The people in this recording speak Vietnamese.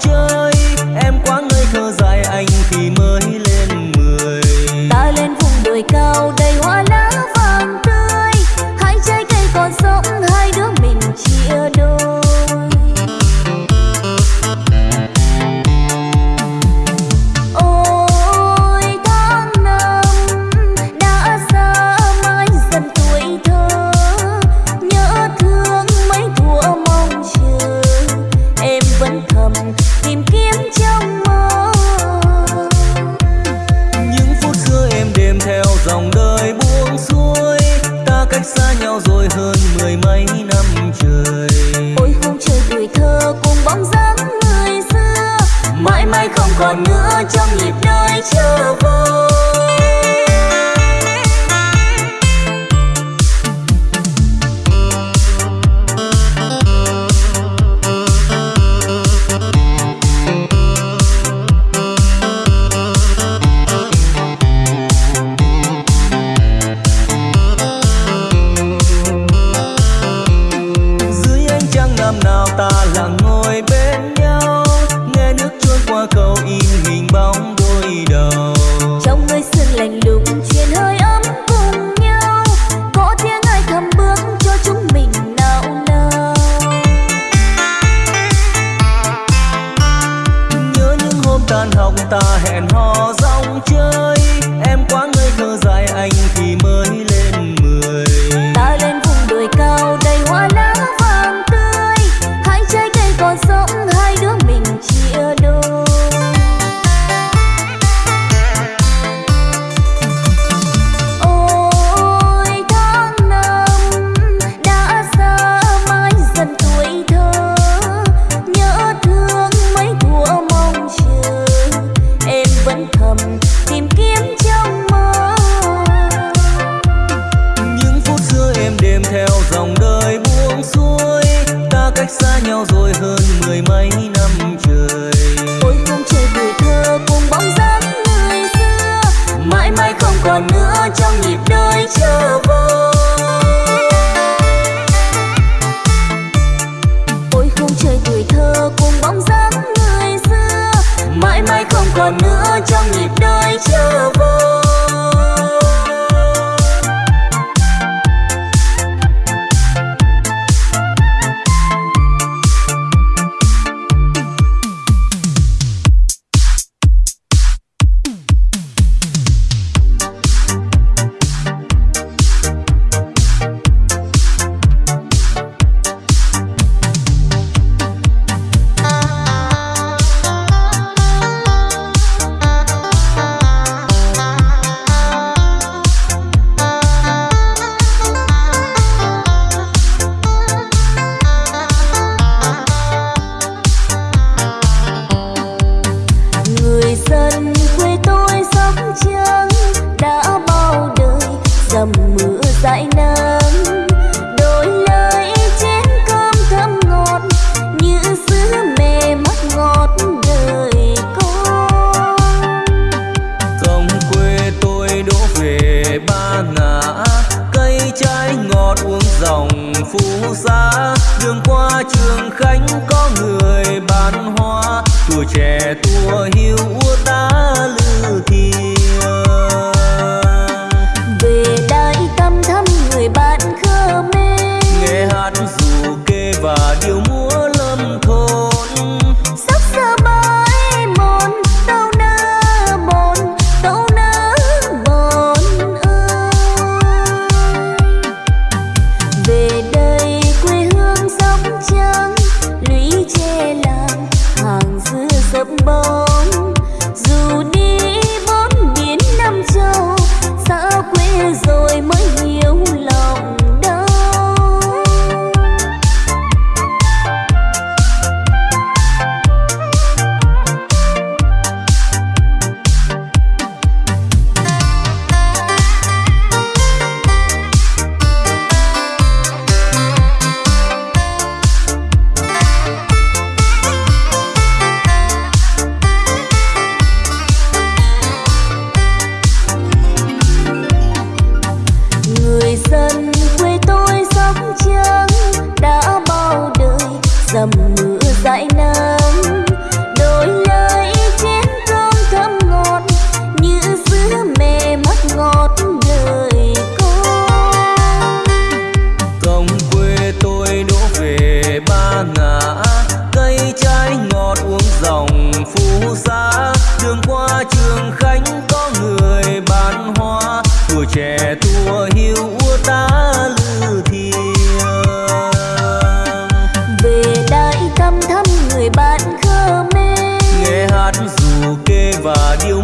chơi. hơn mười mấy năm trời ôi không trời tuổi thơ cùng bóng dáng người xưa, mãi mãi không còn nữa trong nhịp đời chưa vui. ta hẹn hò rong chơi. Em quá ngây thơ dài anh thì cách xa nhau rồi hơn mười mấy năm trời. Ôi, không trời tuổi thơ cùng bóng dáng người xưa. Mãi mãi không còn nữa, trong nhịp đời trở vời trẻ tua hiu xa đường qua trường khánh có người bán hoa. Tuổi trẻ tua hiu ta lư thiêng. Về đại tâm thăm người bạn khơ me nghe hát dù kê và điệu